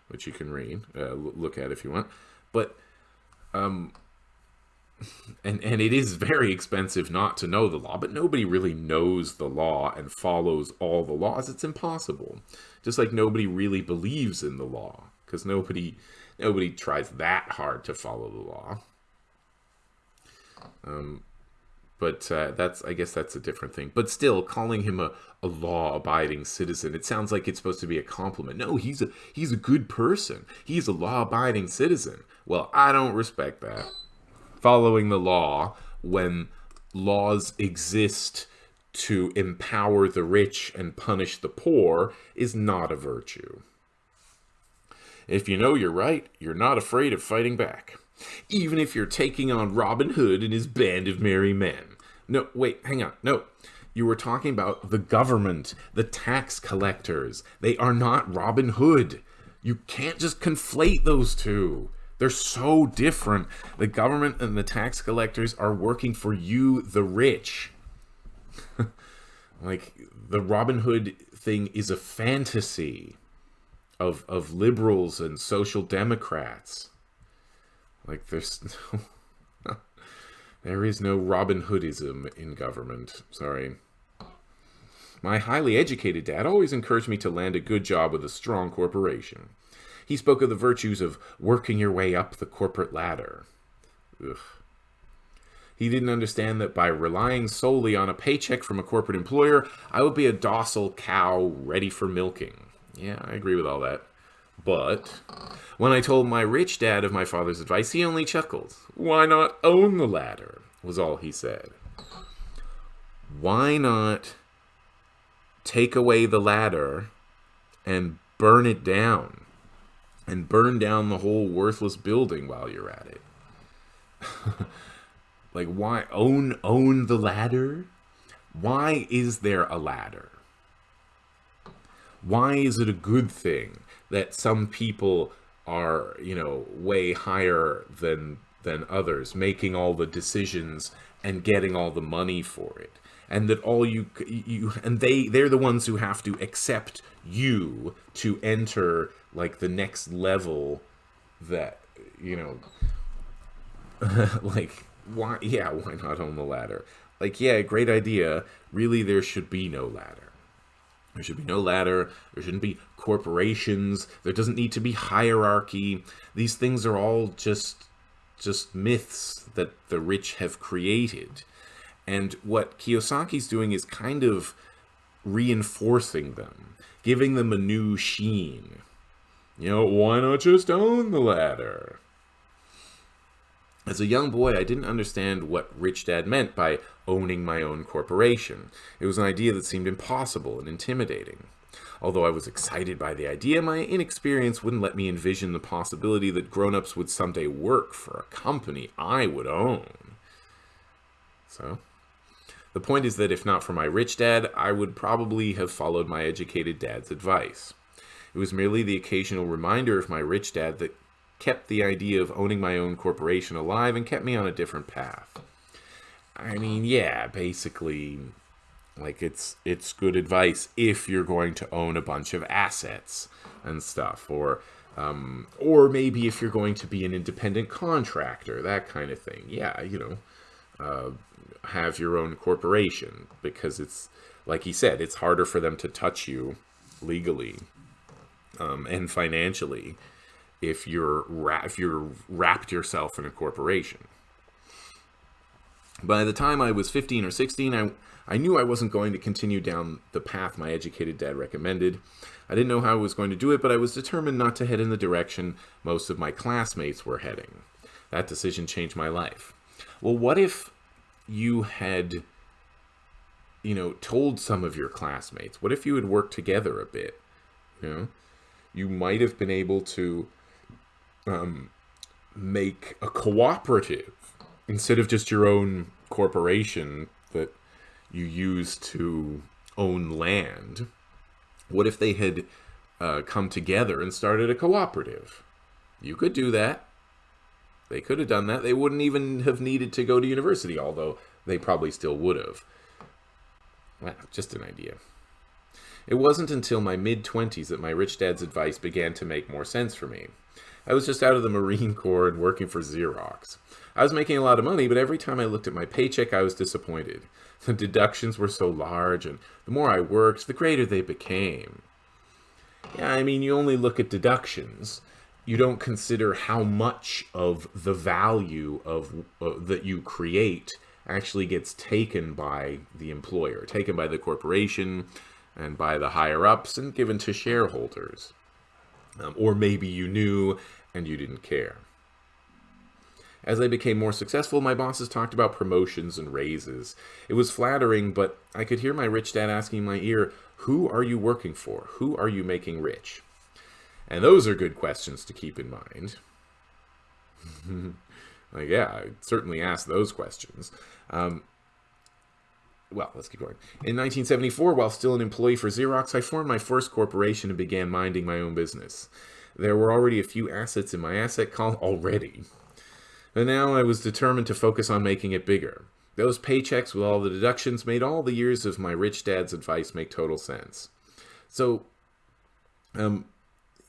which you can read, uh, look at if you want. But, um, and and it is very expensive not to know the law but nobody really knows the law and follows all the laws. It's impossible. Just like nobody really believes in the law because nobody nobody tries that hard to follow the law. Um but uh, that's i guess that's a different thing. But still calling him a, a law-abiding citizen it sounds like it's supposed to be a compliment. No he's a he's a good person. He's a law-abiding citizen. Well i don't respect that following the law when laws exist to empower the rich and punish the poor is not a virtue. If you know you're right, you're not afraid of fighting back. Even if you're taking on Robin Hood and his band of merry men. No, wait, hang on. No, you were talking about the government, the tax collectors. They are not Robin Hood. You can't just conflate those two. They're so different. The government and the tax collectors are working for you, the rich. (laughs) like, the Robin Hood thing is a fantasy of, of liberals and social democrats. Like, there's (laughs) no... there is no Robin Hoodism in government. Sorry. My highly educated dad always encouraged me to land a good job with a strong corporation. He spoke of the virtues of working your way up the corporate ladder. Ugh. He didn't understand that by relying solely on a paycheck from a corporate employer, I would be a docile cow ready for milking. Yeah, I agree with all that. But when I told my rich dad of my father's advice, he only chuckled. Why not own the ladder? was all he said. Why not take away the ladder and burn it down? And burn down the whole worthless building while you're at it. (laughs) Like why own own the ladder? Why is there a ladder? Why is it a good thing that some people are, you know, way higher than than others, making all the decisions and getting all the money for it? And that all you you and they they're the ones who have to accept you to enter like the next level that you know (laughs) like why yeah why not own the ladder? Like yeah great idea. Really there should be no ladder. There should be no ladder. There shouldn't be corporations. There doesn't need to be hierarchy. These things are all just just myths that the rich have created. And what kiyosaki's doing is kind of reinforcing them giving them a new sheen you know why not just own the ladder as a young boy, I didn't understand what Rich Dad meant by owning my own corporation. It was an idea that seemed impossible and intimidating. Although I was excited by the idea, my inexperience wouldn't let me envision the possibility that grown-ups would someday work for a company I would own. So, the point is that if not for my rich dad, I would probably have followed my educated dad's advice. It was merely the occasional reminder of my rich dad that kept the idea of owning my own corporation alive and kept me on a different path. I mean, yeah, basically, like it's it's good advice if you're going to own a bunch of assets and stuff, or um, or maybe if you're going to be an independent contractor, that kind of thing. Yeah, you know, uh, have your own corporation because it's like he said, it's harder for them to touch you legally um, and financially if you're if you're wrapped yourself in a corporation. By the time I was 15 or 16, I, I knew I wasn't going to continue down the path my educated dad recommended. I didn't know how I was going to do it, but I was determined not to head in the direction most of my classmates were heading. That decision changed my life. Well, what if you had, you know, told some of your classmates? What if you had worked together a bit? You know, you might have been able to um, make a cooperative instead of just your own corporation that you use to own land. What if they had uh, come together and started a cooperative? You could do that. They could have done that. They wouldn't even have needed to go to university, although they probably still would have. Well, just an idea. It wasn't until my mid-20s that my rich dad's advice began to make more sense for me. I was just out of the Marine Corps and working for Xerox. I was making a lot of money, but every time I looked at my paycheck, I was disappointed. The deductions were so large, and the more I worked, the greater they became. Yeah, I mean, you only look at deductions. You don't consider how much of the value of uh, that you create actually gets taken by the employer, taken by the corporation, and by the higher ups, and given to shareholders. Um, or maybe you knew and you didn't care. As I became more successful, my bosses talked about promotions and raises. It was flattering, but I could hear my rich dad asking my ear, who are you working for? Who are you making rich? And those are good questions to keep in mind. (laughs) like, yeah, I certainly asked those questions. Um, well, let's keep going. In 1974, while still an employee for Xerox, I formed my first corporation and began minding my own business. There were already a few assets in my asset column (laughs) already. And now I was determined to focus on making it bigger. Those paychecks with all the deductions made all the years of my rich dad's advice make total sense. So, um,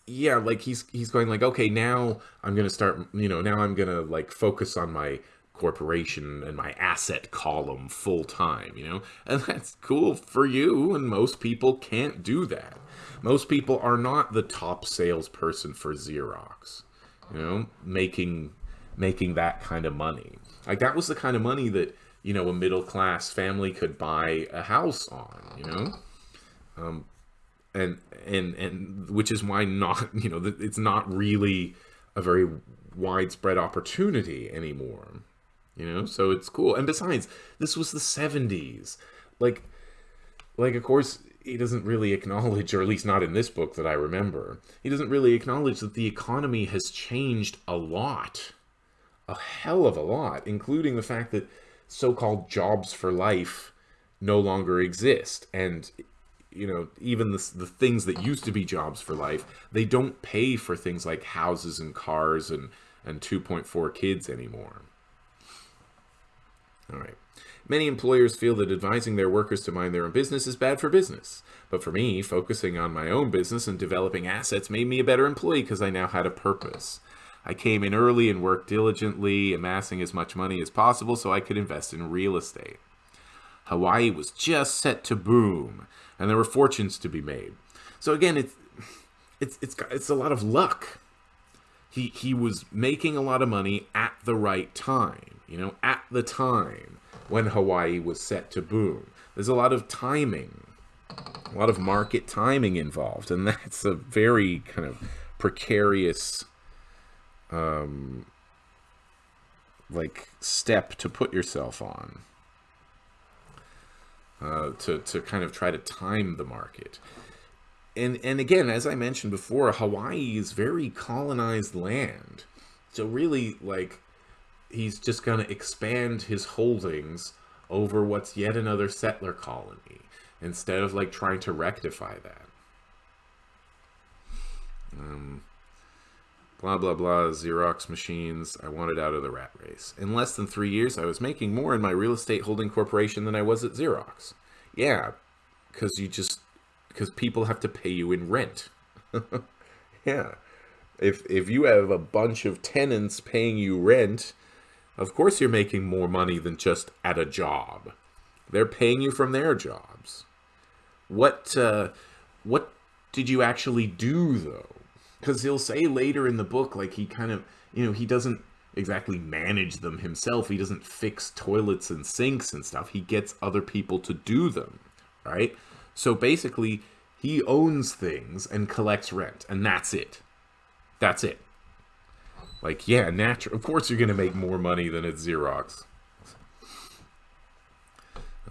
yeah, like he's he's going like, okay, now I'm gonna start, you know, now I'm gonna like focus on my corporation and my asset column full time, you know? (laughs) And that's cool for you, and most people can't do that. Most people are not the top salesperson for Xerox, you know, making making that kind of money. Like that was the kind of money that, you know, a middle class family could buy a house on, you know? Um, and and and which is why not, (laughs) you know, it's not really a very widespread opportunity anymore you know? So it's cool. And besides this was the 70s like like of course he doesn't really acknowledge or at least not in this book that i remember he doesn't really acknowledge that the economy has changed a lot a hell of a lot including the fact that so-called jobs for life no longer exist. And you know even the, the things that used to be jobs for life they don't pay for things like houses and cars and and 2.4 kids anymore all right. Many employers feel that advising their workers to mind their own business is bad for business. But for me, focusing on my own business and developing assets made me a better employee because I now had a purpose. I came in early and worked diligently, amassing as much money as possible so I could invest in real estate. Hawaii was just set to boom, and there were fortunes to be made. So again, it's it's it's it's a lot of luck. He he was making a lot of money at the right time you know, at the time when Hawaii was set to boom. There's a lot of timing, a lot of market timing involved, and (laughs) that's a very kind of precarious um, like step to put yourself on uh, to, to kind of try to time the market. And, and again, as I mentioned before, Hawaii is very colonized land. So really, like, he's just going to expand his holdings over what's yet another settler colony instead of like trying to rectify that. Um, blah blah blah Xerox machines. I wanted out of the rat race. In less than three years, I was making more in my real estate holding corporation than I was at Xerox. Yeah, because you just because people have to pay you in rent. (laughs) yeah, if if you have a bunch of tenants paying you rent of course you're making more money than just at a job. They're paying you from their jobs. What uh, what did you actually do though? Because he'll say later in the book, like he kind of, you know, he doesn't exactly manage them himself. He doesn't fix toilets and sinks and stuff. He gets other people to do them, right? So basically, he owns things and collects rent, and that's it. That's it. Like, yeah, natural. Of course, you're going to make more money than at Xerox.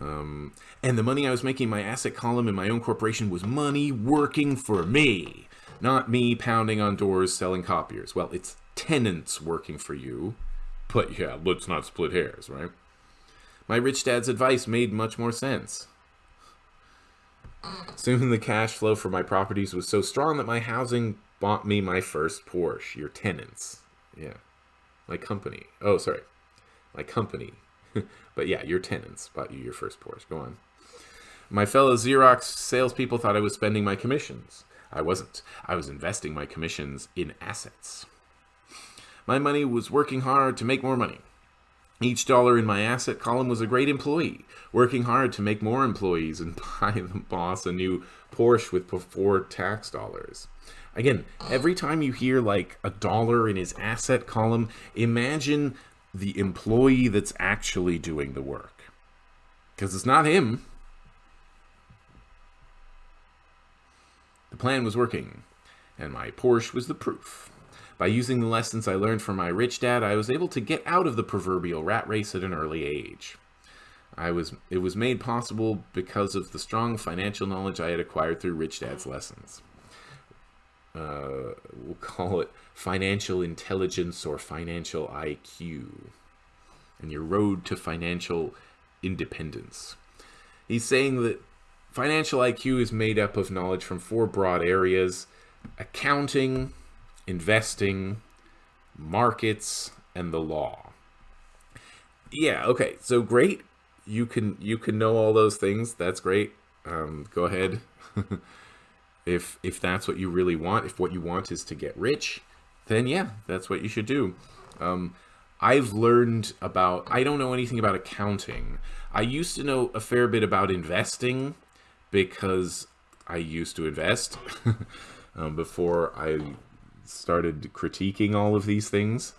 Um, and the money I was making my asset column in my own corporation was money working for me, not me pounding on doors selling copiers. Well, it's tenants working for you, but yeah, let's not split hairs, right? My rich dad's advice made much more sense. Soon the cash flow for my properties was so strong that my housing bought me my first Porsche, your tenants. Yeah. My company. Oh, sorry. My company. (laughs) but yeah, your tenants bought you your first Porsche. Go on. My fellow Xerox salespeople thought I was spending my commissions. I wasn't. I was investing my commissions in assets. My money was working hard to make more money. Each dollar in my asset column was a great employee, working hard to make more employees and (laughs) buy the boss a new Porsche with before tax dollars. Again, every time you hear like a dollar in his asset column, imagine the employee that's actually doing the work. Because it's not him. The plan was working, and my Porsche was the proof. By using the lessons I learned from my rich dad, I was able to get out of the proverbial rat race at an early age. I was it was made possible because of the strong financial knowledge I had acquired through rich dad's lessons uh, we'll call it financial intelligence or financial IQ, and your road to financial independence. He's saying that financial IQ is made up of knowledge from four broad areas accounting, investing, markets, and the law. Yeah, okay, so great. You can you can know all those things. That's great. Um, go ahead. (laughs) if if that's what you really want if what you want is to get rich then yeah that's what you should do um, I've learned about, I don't know anything about accounting. I used to know a fair bit about investing because I used to invest (laughs) um, before I started critiquing all of these things.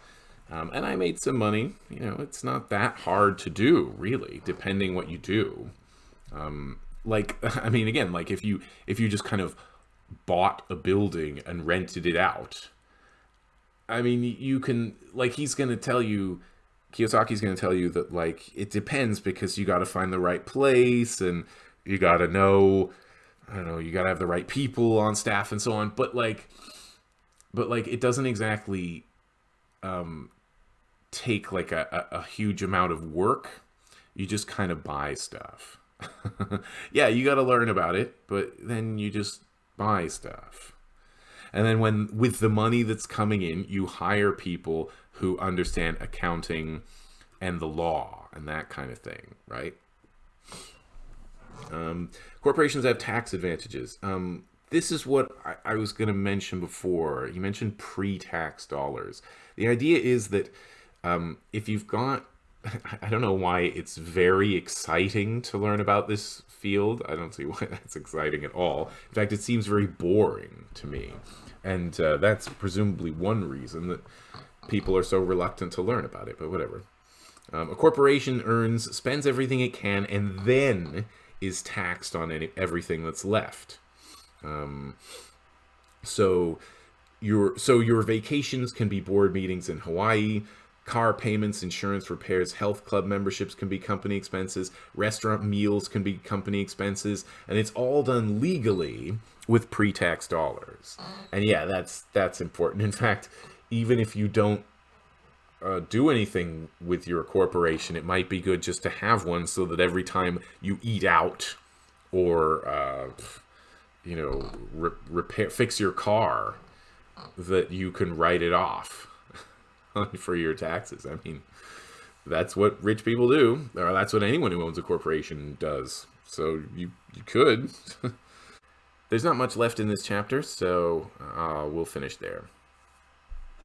Um, and I made some money. You know, it's not that hard to do, really, depending what you do. Um, like, (laughs) I mean, again, like if you if you just kind of bought a building and rented it out, I mean, you can like he's going to tell you, Kiyosaki's going to tell you that like it depends because you got to find the right place and you got to know, I don't know, you got to have the right people on staff and so on. But like, but like it doesn't exactly um, take like a, a, a huge amount of work. You just kind of buy stuff. (laughs) yeah, you got to learn about it, but then you just buy stuff. And then when with the money that's coming in, you hire people who understand accounting and the law and that kind of thing, right? Um, corporations have tax advantages. Um, this is what I, I was going to mention before. You mentioned pre-tax dollars. The idea is that um, if you've got, (laughs) I don't know why it's very exciting to learn about this field. I don't see why (laughs) that's exciting at all. In fact, it seems very boring to me. And uh, that's presumably one reason that people are so reluctant to learn about it, but whatever. Um, a corporation earns, spends everything it can, and then is taxed on any, everything that's left. Um, so your so your vacations can be board meetings in Hawaii. Car payments, insurance repairs, health club memberships can be company expenses. Restaurant meals can be company expenses, and it's all done legally with pre-tax dollars. And yeah, that's that's important. In fact, even if you don't uh, do anything with your corporation, it might be good just to have one so that every time you eat out or uh, you know re repair fix your car, that you can write it off (laughs) for your taxes. I mean, that's what rich people do, or that's what anyone who owns a corporation does. So you, you could. (laughs) There's not much left in this chapter, so uh, we'll finish there.